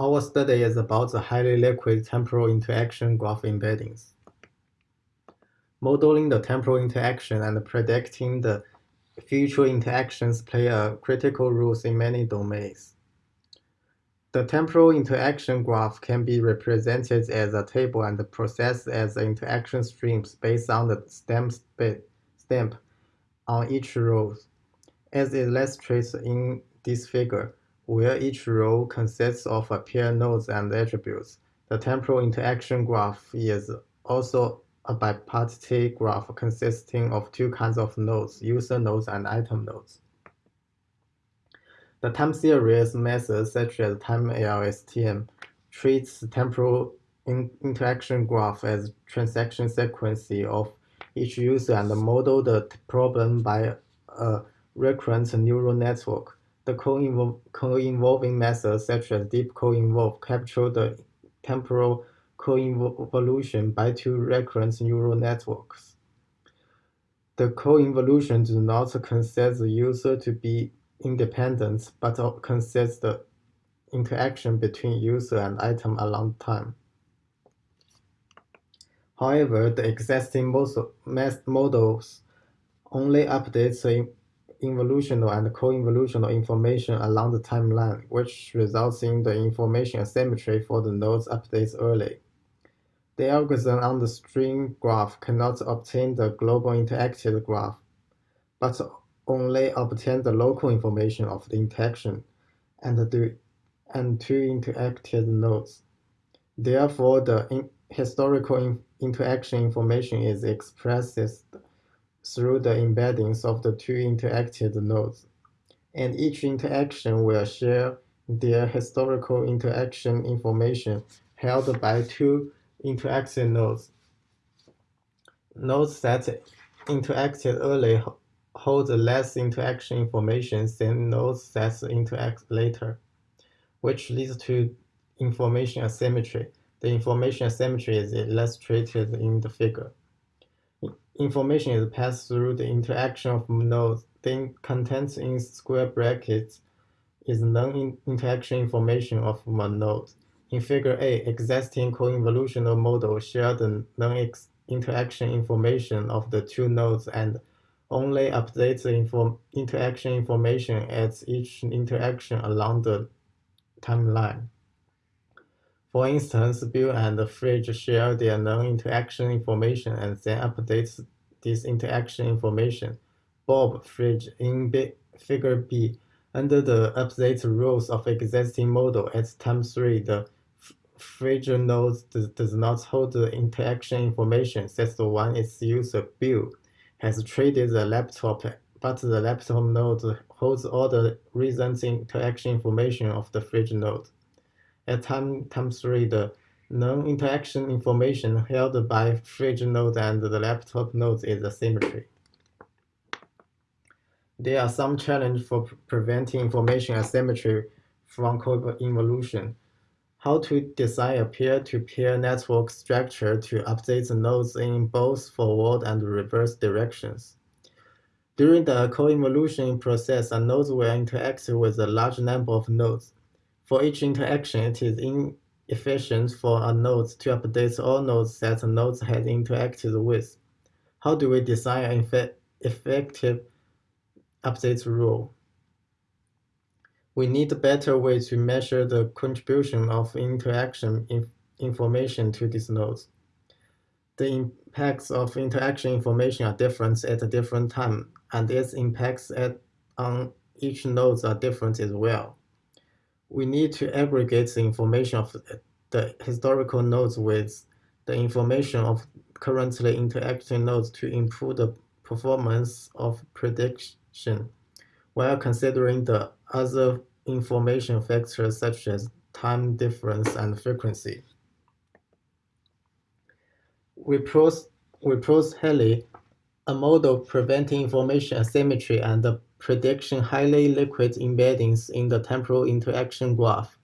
Our study is about the highly liquid temporal interaction graph embeddings. Modeling the temporal interaction and predicting the future interactions play a critical role in many domains. The temporal interaction graph can be represented as a table and processed as interaction streams based on the stamp, stamp on each row, as illustrated in this figure, where each row consists of a pair nodes and attributes. The temporal interaction graph is also a bipartite graph consisting of two kinds of nodes, user nodes and item nodes. The time series method, such as time LSTM, treats temporal in interaction graph as transaction sequence of each user and model the problem by a recurrent neural network. The co-evolving methods, such as DeepCoevolve, capture the temporal co-evolution by two recurrent neural networks. The co-evolution does not consider the user to be independent, but considers the interaction between user and item along time. However, the existing models only update the evolutional and co-evolutional information along the timeline, which results in the information asymmetry for the nodes updates early. The algorithm on the string graph cannot obtain the global interacted graph, but only obtain the local information of the interaction and the and two interacted nodes. Therefore, the in, historical in, interaction information is expressed through the embeddings of the two interacted nodes, and each interaction will share their historical interaction information held by two interacted nodes. Nodes that interacted early hold less interaction information than nodes that interact later, which leads to information asymmetry. The information asymmetry is illustrated in the figure. Information is passed through the interaction of nodes. The contents in square brackets is non-interaction information of one node. In figure A, existing co-evolutional models share the non-interaction information of the two nodes and only updates the inform interaction information at each interaction along the timeline. For instance, Bill and Fridge share their non-interaction information and then update this interaction information. Bob, Fridge, in B, figure B, under the update rules of existing model at time 3, the Fridge node does not hold the interaction information since the one its user, Bill, has traded the laptop, but the laptop node holds all the recent interaction information of the fridge node. At time, time 3, the non-interaction information held by fridge node and the laptop node is asymmetry. There are some challenges for preventing information asymmetry from co-evolution how to design a peer-to-peer -peer network structure to update the nodes in both forward and reverse directions. During the co-evolution process, a node will interact with a large number of nodes. For each interaction, it is inefficient for a node to update all nodes that a node has interacted with. How do we design an effective update rule? We need a better way to measure the contribution of interaction inf information to these nodes. The impacts of interaction information are different at a different time, and its impacts at, on each node are different as well. We need to aggregate the information of the historical nodes with the information of currently interacting nodes to improve the performance of prediction while considering the other information factors such as time difference and frequency. We pros HILI, a model preventing information asymmetry and the prediction highly liquid embeddings in the temporal interaction graph.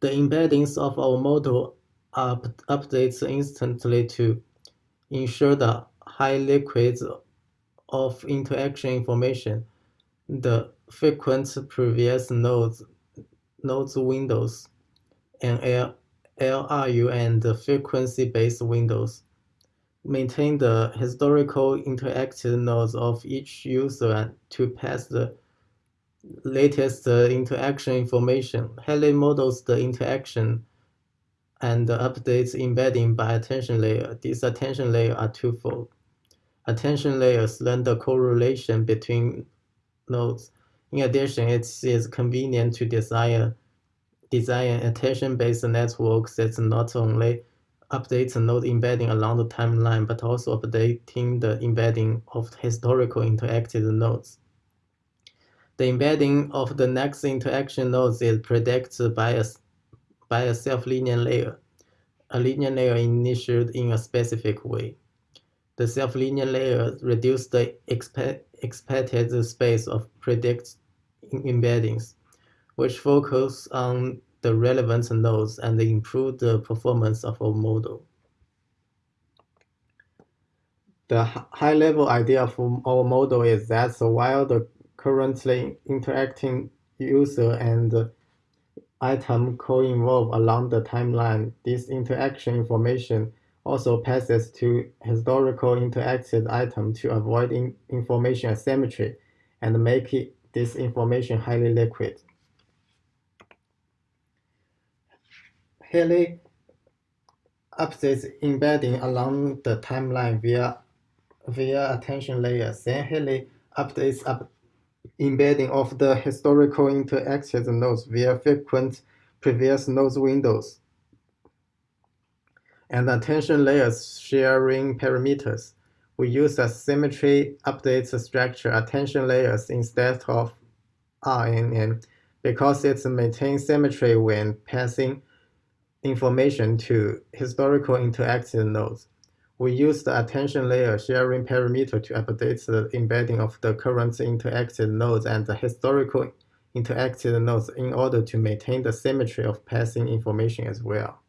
The embeddings of our model are updates instantly to ensure the high liquids of interaction information the frequent previous nodes, nodes windows and LRU and frequency-based windows. Maintain the historical interacted nodes of each user to pass the latest uh, interaction information. HILI models the interaction and updates embedding by attention layer. These attention layers are twofold. Attention layers learn the correlation between nodes. In addition, it is convenient to design, design attention-based networks that not only updates node embedding along the timeline, but also updating the embedding of historical interacted nodes. The embedding of the next interaction nodes is predicted by a by a self-linear layer, a linear layer initiated in a specific way. The self-linear layer reduces the expected space of predict embeddings, which focus on the relevant nodes and improve the performance of our model. The high-level idea for our model is that while the currently interacting user and item co-evolve along the timeline. This interaction information also passes to historical interacted item to avoid in information asymmetry and make it, this information highly liquid. HILI updates embedding along the timeline via via attention layers. Then HILI updates up embedding of the historical interacted nodes via frequent previous nodes windows, and attention layers sharing parameters. We use a symmetry update structure attention layers instead of RNN because it maintains symmetry when passing information to historical interactive nodes. We use the attention layer sharing parameter to update the embedding of the current interactive nodes and the historical interactive nodes in order to maintain the symmetry of passing information as well.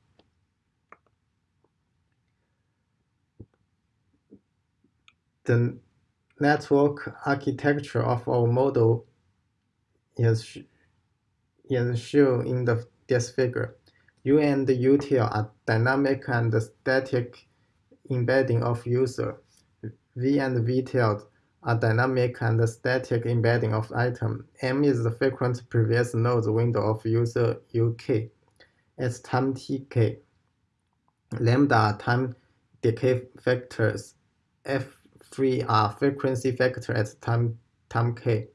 The network architecture of our model is, is shown in the, this figure. U and util are dynamic and static embedding of user. V and vtail are dynamic and static embedding of item. M is the frequent previous nodes window of user UK. It's time tk. Lambda are time decay factors. F3 are frequency factor at time, time k.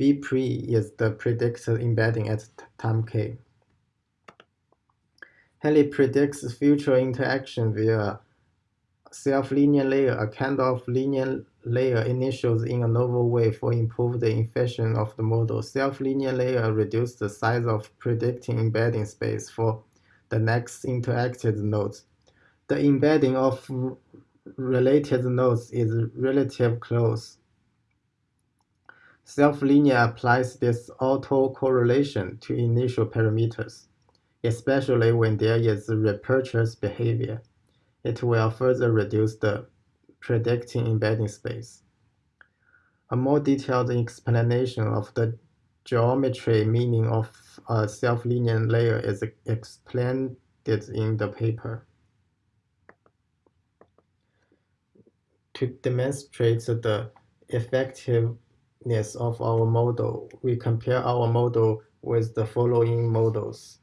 Vpre is the predicted embedding at time k. HILI predicts future interaction via self-linear layer, a kind of linear layer initials in a novel way for improved efficiency of the model. Self-linear layer reduces the size of predicting embedding space for the next interacted nodes. The embedding of related nodes is relatively close. Self-linear applies this autocorrelation to initial parameters, especially when there is repurchase behavior it will further reduce the predicting embedding space. A more detailed explanation of the geometry meaning of a self-linear layer is explained in the paper. To demonstrate the effectiveness of our model, we compare our model with the following models.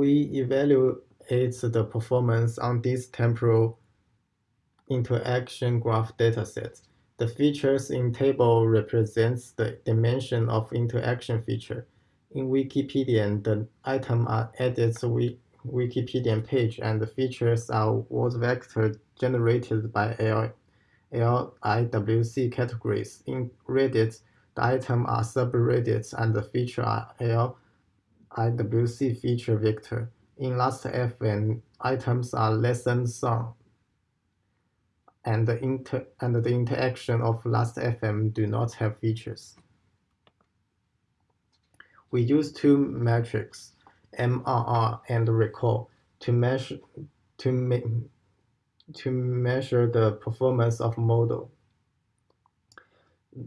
We evaluate the performance on this temporal interaction graph dataset. The features in table represents the dimension of interaction feature. In Wikipedia, the item are added to Wikipedia page and the features are word vector generated by L LIWC categories. In Reddit, the item are subreddits and the feature are L IWC feature vector. In Last.fm, items are lesson song, and the, inter and the interaction of Last.fm do not have features. We use two metrics, MRR and recall, to measure to, to measure the performance of model.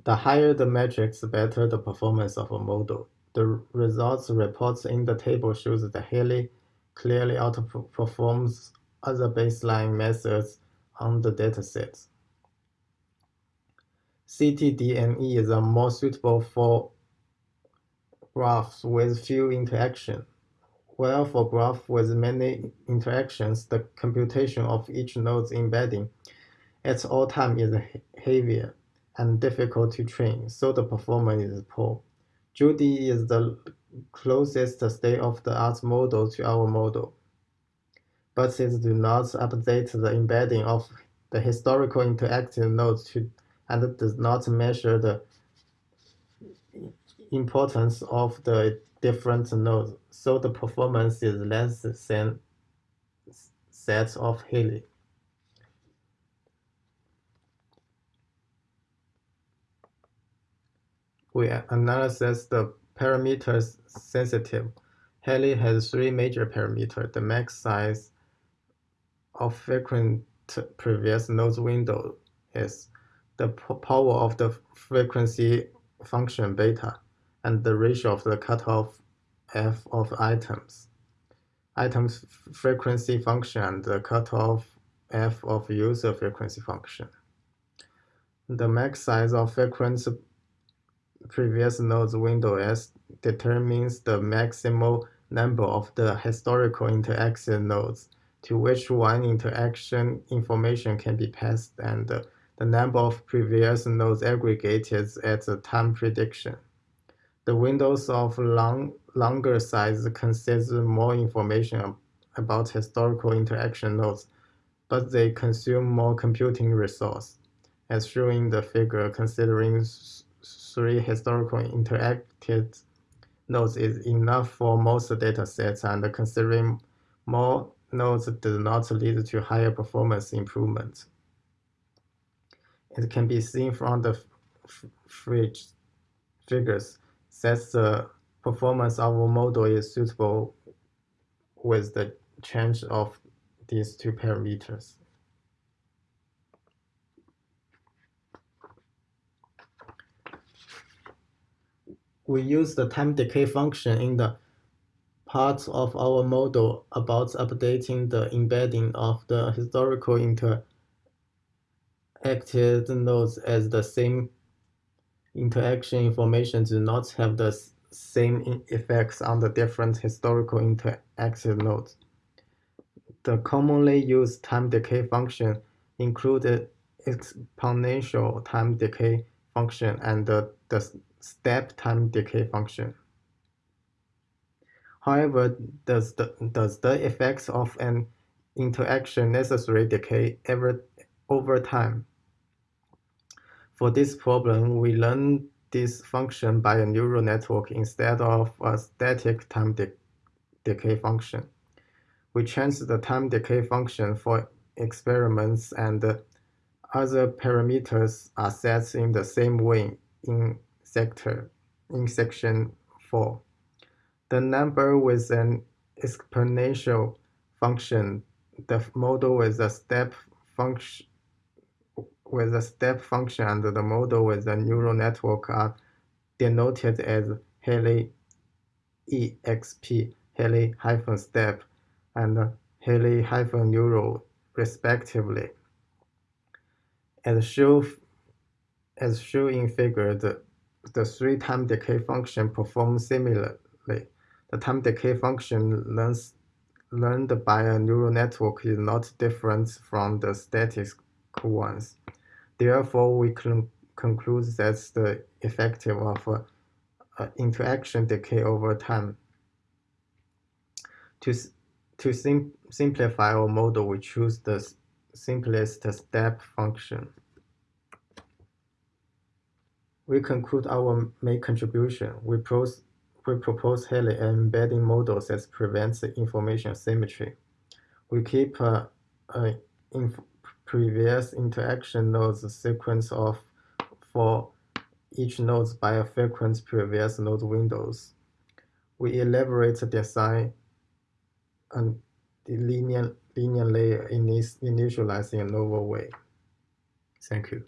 The higher the metrics, the better the performance of a model. The results reports in the table shows that HILI clearly outperforms other baseline methods on the dataset. CTDNE is more suitable for graphs with few interactions. While for graphs with many interactions, the computation of each node's embedding at all time is heavier and difficult to train, so the performance is poor. JODIE is the closest state-of-the-art model to our model, but it does not update the embedding of the historical interactive nodes to, and does not measure the importance of the different nodes, so the performance is less than that of HILI. We analyze the parameters sensitive. HILI has three major parameters. The max size of frequent previous nodes window is the power of the frequency function beta and the ratio of the cutoff f of items. Items frequency function and the cutoff f of user frequency function. The max size of frequency previous nodes window S determines the maximal number of the historical interaction nodes to which one interaction information can be passed and the number of previous nodes aggregated at the time prediction. The windows of long, longer size consider more information about historical interaction nodes, but they consume more computing resource. As shown in the figure, considering three historical interacted nodes is enough for most datasets and considering more nodes does not lead to higher performance improvement. It can be seen from the fridge figures that uh, the performance of a model is suitable with the change of these two parameters. We use the time decay function in the part of our model about updating the embedding of the historical interacted nodes as the same interaction information do not have the same effects on the different historical interactive nodes. The commonly used time decay function include exponential time decay function and the, the step time decay function. However, does the, does the effects of an interaction necessarily decay ever, over time? For this problem, we learn this function by a neural network instead of a static time de decay function. We change the time decay function for experiments and other parameters are set in the same way in sector in section 4. The number with an exponential function, the model with a step function with a step function and the model with a neural network are denoted as HILI EXP, HILI hyphen step, and HILI hyphen neural respectively. As shown as shown in figure, the the three time decay function perform similarly. The time decay function learns, learned by a neural network is not different from the statistical ones. Therefore, we can conclude that the effective of uh, uh, interaction decay over time. To, to sim simplify our model, we choose the simplest step function. We conclude our main contribution. We, pros, we propose HILI embedding models that prevents information symmetry. We keep uh, inf previous interaction nodes sequence of for each node by a frequent previous node windows. We elaborate the design and the linear, linear layer in this initializing a novel way. Thank you.